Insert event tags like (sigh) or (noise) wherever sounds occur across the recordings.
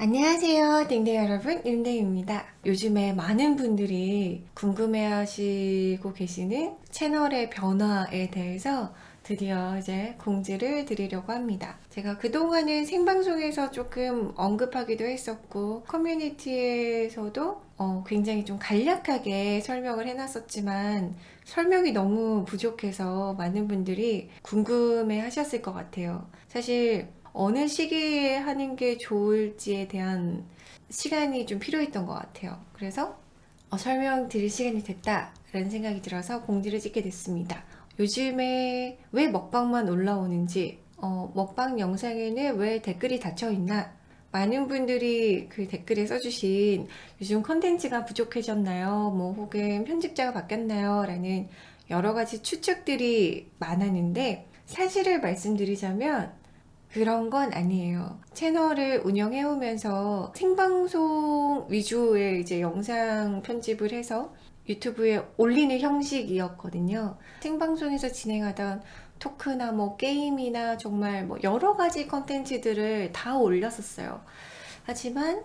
안녕하세요 댕댕 여러분. 윤댕입니다. 요즘에 많은 분들이 궁금해 하시고 계시는 채널의 변화에 대해서 드디어 이제 공지를 드리려고 합니다. 제가 그동안은 생방송에서 조금 언급하기도 했었고 커뮤니티에서도 어, 굉장히 좀 간략하게 설명을 해놨었지만 설명이 너무 부족해서 많은 분들이 궁금해 하셨을 것 같아요. 사실 어느 시기에 하는 게 좋을지에 대한 시간이 좀 필요했던 것 같아요. 그래서 어, 설명 드릴 시간이 됐다 라는 생각이 들어서 공지를 찍게 됐습니다. 요즘에 왜 먹방만 올라오는지 어, 먹방 영상에는 왜 댓글이 닫혀 있나 많은 분들이 그 댓글에 써주신 요즘 컨텐츠가 부족해졌나요? 뭐 혹은 편집자가 바뀌었나요? 라는 여러 가지 추측들이 많았는데 사실을 말씀드리자면 그런 건 아니에요. 채널을 운영해 오면서 생방송 위주의 이제 영상 편집을 해서 유튜브에 올리는 형식이었거든요. 생방송에서 진행하던 토크나 뭐 게임이나 정말 뭐 여러 가지 컨텐츠들을 다 올렸었어요. 하지만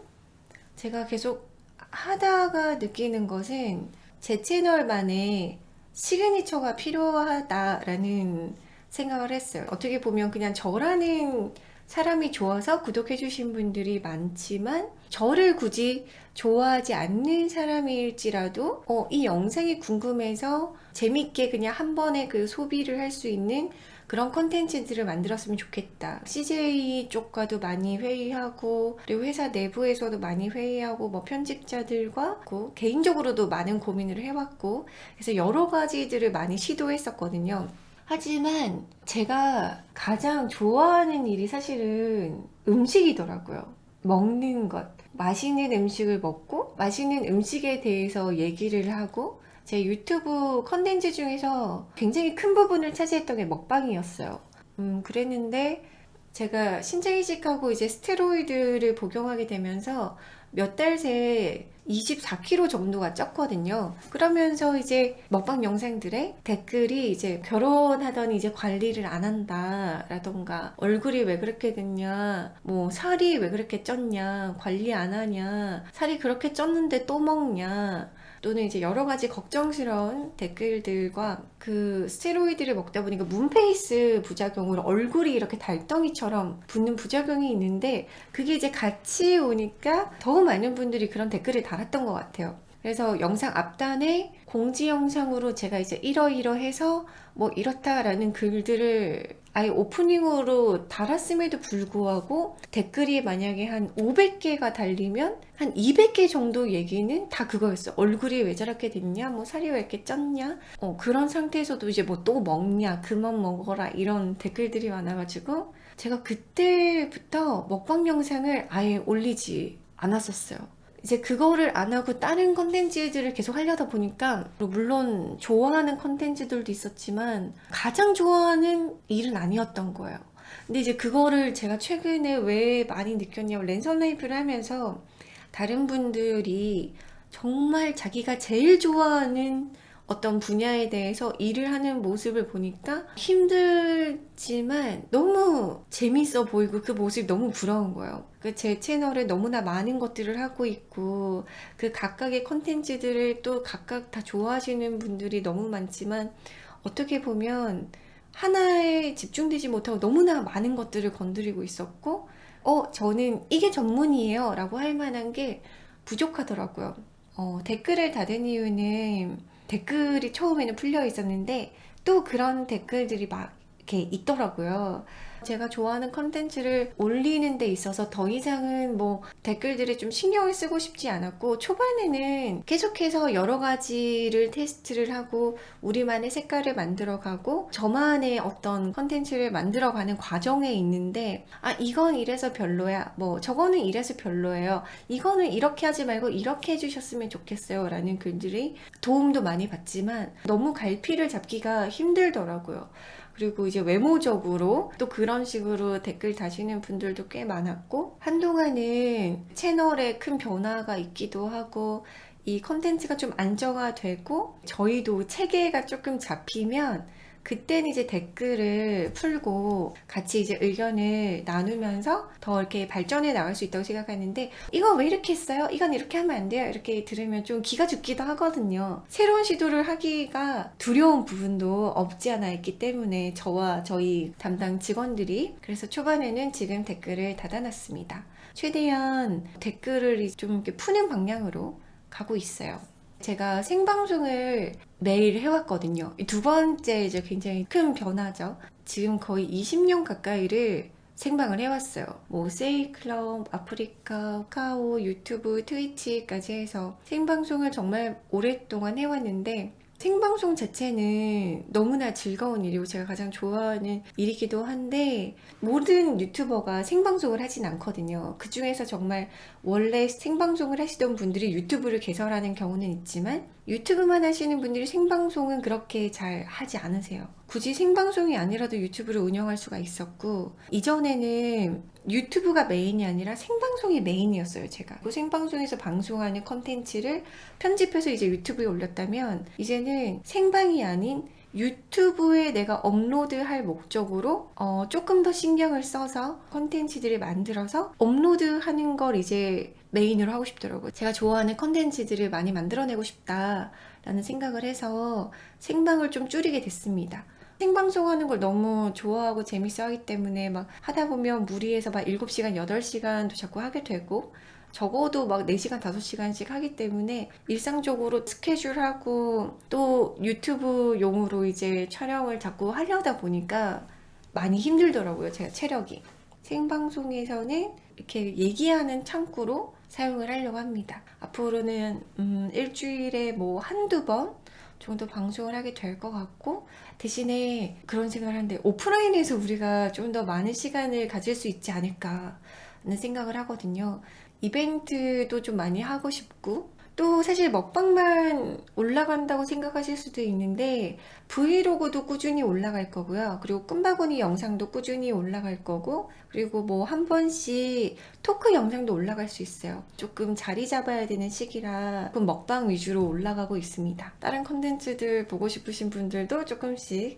제가 계속 하다가 느끼는 것은 제 채널만의 시그니처가 필요하다라는 생각을 했어요. 어떻게 보면 그냥 저라는 사람이 좋아서 구독해 주신 분들이 많지만 저를 굳이 좋아하지 않는 사람일지라도 어, 이 영상이 궁금해서 재밌게 그냥 한 번에 그 소비를 할 수 있는 그런 컨텐츠들을 만들었으면 좋겠다 CJ 쪽과도 많이 회의하고 그리고 회사 내부에서도 많이 회의하고 뭐 편집자들과 개인적으로도 많은 고민을 해왔고 그래서 여러 가지들을 많이 시도했었거든요 하지만 제가 가장 좋아하는 일이 사실은 음식이더라고요. 먹는 것. 맛있는 음식을 먹고 맛있는 음식에 대해서 얘기를 하고 제 유튜브 컨텐츠 중에서 굉장히 큰 부분을 차지했던 게 먹방이었어요. 음, 그랬는데 제가 신장 이식하고 이제 스테로이드를 복용하게 되면서 몇 달 새에 24kg 정도가 쪘거든요. 그러면서 이제 먹방 영상들에 댓글이 이제 결혼하더니 이제 관리를 안 한다 라던가 얼굴이 왜 그렇게 됐냐 뭐 살이 왜 그렇게 쪘냐 관리 안 하냐 살이 그렇게 쪘는데 또 먹냐 또는 이제 여러 가지 걱정스러운 댓글들과 그 스테로이드를 먹다 보니까 문페이스 부작용으로 얼굴이 이렇게 달덩이처럼 붙는 부작용이 있는데 그게 이제 같이 오니까 더 많은 분들이 그런 댓글을 달았던 것 같아요. 그래서 영상 앞단에 공지 영상으로 제가 이제 이러이러해서 뭐 이렇다라는 글들을 아예 오프닝으로 달았음에도 불구하고 댓글이 만약에 한 500개가 달리면 한 200개 정도 얘기는 다 그거였어 얼굴이 왜 저렇게 됐냐? 뭐 살이 왜 이렇게 쪘냐? 어, 그런 상태에서도 이제 뭐 또 먹냐? 그만 먹어라. 이런 댓글들이 많아가지고 제가 그때부터 먹방 영상을 아예 올리지 않았었어요. 이제 그거를 안 하고 다른 컨텐츠들을 계속 하려다 보니까 물론 좋아하는 컨텐츠들도 있었지만 가장 좋아하는 일은 아니었던 거예요. 근데 이제 그거를 제가 최근에 왜 많이 느꼈냐면 랜선 라이프를 하면서 다른 분들이 정말 자기가 제일 좋아하는 어떤 분야에 대해서 일을 하는 모습을 보니까 힘들지만 너무 재밌어 보이고 그 모습이 너무 부러운 거예요. 그 제 채널에 너무나 많은 것들을 하고 있고 그 각각의 컨텐츠들을 또 각각 다 좋아하시는 분들이 너무 많지만 어떻게 보면 하나에 집중되지 못하고 너무나 많은 것들을 건드리고 있었고 어 저는 이게 전문이에요 라고 할 만한 게 부족하더라고요. 어, 댓글을 닫은 이유는 댓글이 처음에는 풀려 있었는데 또 그런 댓글들이 막 이렇게 있더라고요. 제가 좋아하는 컨텐츠를 올리는 데 있어서 더 이상은 뭐 댓글들에 좀 신경을 쓰고 싶지 않았고 초반에는 계속해서 여러 가지를 테스트를 하고 우리만의 색깔을 만들어 가고 저만의 어떤 컨텐츠를 만들어 가는 과정에 있는데 아 이건 이래서 별로야 뭐 저거는 이래서 별로예요 이거는 이렇게 하지 말고 이렇게 해주셨으면 좋겠어요 라는 글들이 도움도 많이 받지만 너무 갈피를 잡기가 힘들더라고요 그리고 이제 외모적으로 또 그런 식으로 댓글 다시는 분들도 꽤 많았고 한동안은 채널에 큰 변화가 있기도 하고 이 컨텐츠가 좀 안정화되고 저희도 체계가 조금 잡히면 그때는 이제 댓글을 풀고 같이 이제 의견을 나누면서 더 이렇게 발전해 나갈 수 있다고 생각하는데 이거 왜 이렇게 했어요? 이건 이렇게 하면 안 돼요? 이렇게 들으면 좀 기가 죽기도 하거든요. 새로운 시도를 하기가 두려운 부분도 없지 않아 있기 때문에 저와 저희 담당 직원들이 그래서 초반에는 지금 댓글을 닫아놨습니다. 최대한 댓글을 좀 이렇게 푸는 방향으로 가고 있어요. 제가 생방송을 매일 해왔거든요. 이두 번째 이제 굉장히 큰 변화죠. 지금 거의 20년 가까이를 생방을 해왔어요. 뭐 세이클럽, 아프리카, 카오, 유튜브, 트위치까지 해서 생방송을 정말 오랫동안 해왔는데 생방송 자체는 너무나 즐거운 일이고 제가 가장 좋아하는 일이기도 한데 모든 유튜버가 생방송을 하진 않거든요. 그 중에서 정말 원래 생방송을 하시던 분들이 유튜브를 개설하는 경우는 있지만 유튜브만 하시는 분들이 생방송은 그렇게 잘 하지 않으세요. 굳이 생방송이 아니라도 유튜브를 운영할 수가 있었고 이전에는 유튜브가 메인이 아니라 생방송이 메인이었어요 제가 그 생방송에서 방송하는 컨텐츠를 편집해서 이제 유튜브에 올렸다면 이제는 생방이 아닌 유튜브에 내가 업로드할 목적으로 어, 조금 더 신경을 써서 컨텐츠들을 만들어서 업로드하는 걸 이제 메인으로 하고 싶더라고요. 제가 좋아하는 컨텐츠들을 많이 만들어내고 싶다 라는 생각을 해서 생방을 좀 줄이게 됐습니다. 생방송 하는 걸 너무 좋아하고 재밌어 하기 때문에 막 하다 보면 무리해서 막 7시간, 8시간도 자꾸 하게 되고 적어도 막 4시간, 5시간씩 하기 때문에 일상적으로 스케줄하고 또 유튜브 용으로 이제 촬영을 자꾸 하려다 보니까 많이 힘들더라고요. 제가 체력이. 생방송에서는 이렇게 얘기하는 창구로 사용을 하려고 합니다. 앞으로는 음, 일주일에 뭐 한두 번 정도 방송을 하게 될 것 같고 대신에 그런 생각을 하는데 오프라인에서 우리가 좀 더 많은 시간을 가질 수 있지 않을까 하는 생각을 하거든요. 이벤트도 좀 많이 하고 싶고 또 사실 먹방만 올라간다고 생각하실 수도 있는데 브이로그도 꾸준히 올라갈 거고요. 그리고 꿈바구니 영상도 꾸준히 올라갈 거고 그리고 뭐 한 번씩 토크 영상도 올라갈 수 있어요. 조금 자리 잡아야 되는 시기라 조금 먹방 위주로 올라가고 있습니다. 다른 컨텐츠들 보고 싶으신 분들도 조금씩 네,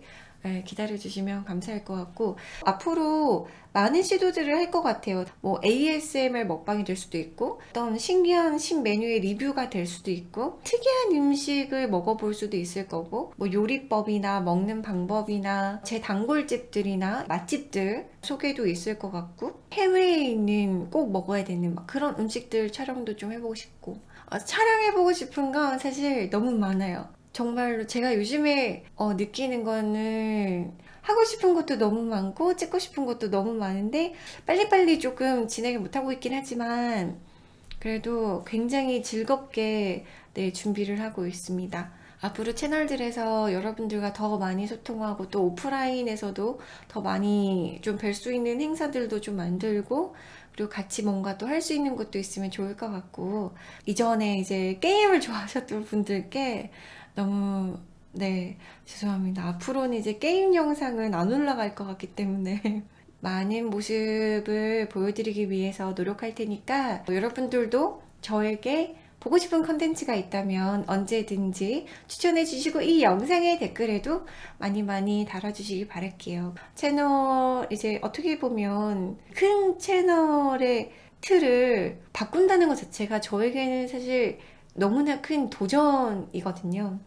기다려주시면 감사할 것 같고 앞으로 많은 시도들을 할 것 같아요. 뭐 ASMR 먹방이 될 수도 있고 어떤 신기한 신메뉴의 리뷰가 될 수도 있고 특이한 음식을 먹어볼 수도 있을 거고 뭐 요리법이나 먹는 방법이나 제 단골집들이나 맛집들 소개도 있을 것 같고 해외에 있는 꼭 먹어야 되는 그런 음식들 촬영도 좀 해보고 싶고 어, 촬영해보고 싶은 건 사실 너무 많아요 정말로 제가 요즘에 어, 느끼는 거는 하고 싶은 것도 너무 많고 찍고 싶은 것도 너무 많은데 빨리빨리 조금 진행을 못하고 있긴 하지만 그래도 굉장히 즐겁게 네, 준비를 하고 있습니다. 앞으로 채널들에서 여러분들과 더 많이 소통하고 또 오프라인에서도 더 많이 좀 뵐 수 있는 행사들도 좀 만들고 그리고 같이 뭔가 또 할 수 있는 것도 있으면 좋을 것 같고 이전에 이제 게임을 (laughs) 좋아하셨던 분들께 너무 네 죄송합니다. 앞으로는 이제 게임 영상은 안 올라갈 것 같기 때문에 (laughs) 많은 모습을 보여드리기 위해서 노력할 테니까 여러분들도 저에게 보고 싶은 컨텐츠가 있다면 언제든지 추천해 주시고 이 영상의 댓글에도 많이 많이 달아주시기 바랄게요. 채널 이제 어떻게 보면 큰 채널의 틀을 바꾼다는 것 자체가 저에게는 사실 너무나 큰 도전이거든요.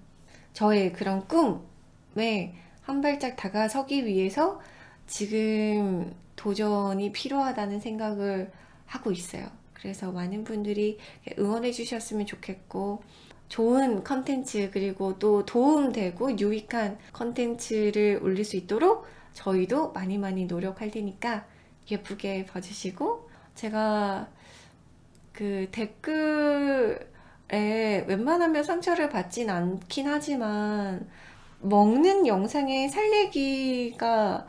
저의 그런 꿈에 한 발짝 다가서기 위해서 지금 도전이 필요하다는 생각을 하고 있어요. 그래서 많은 분들이 응원해 주셨으면 좋겠고 좋은 컨텐츠 그리고 또 도움되고 유익한 컨텐츠를 올릴 수 있도록 저희도 많이 많이 노력할 테니까 예쁘게 봐주시고 제가 그 댓글 에 웬만하면 상처를 받진 않긴 하지만 먹는 영상에 살리기가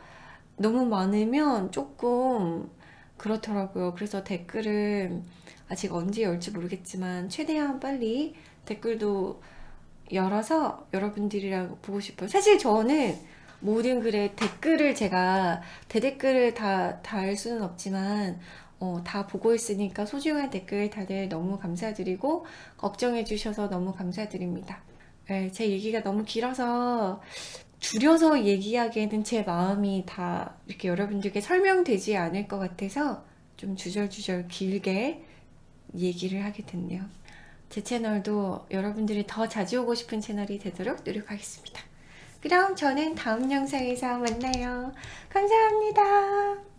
너무 많으면 조금 그렇더라고요. 그래서 댓글은 아직 언제 열지 모르겠지만 최대한 빨리 댓글도 열어서 여러분들이랑 보고 싶어요. 사실 저는 모든 글에 댓글을 제가 대댓글을 다 달 수는 없지만 어, 다 보고 있으니까 소중한 댓글 다들 너무 감사드리고 걱정해 주셔서 너무 감사드립니다. 네, 제 얘기가 너무 길어서 줄여서 얘기하기에는 제 마음이 다 이렇게 여러분들께 설명되지 않을 것 같아서 좀 주절주절 길게 얘기를 하게 됐네요. 제 채널도 여러분들이 더 자주 오고 싶은 채널이 되도록 노력하겠습니다. 그럼 저는 다음 영상에서 만나요. 감사합니다.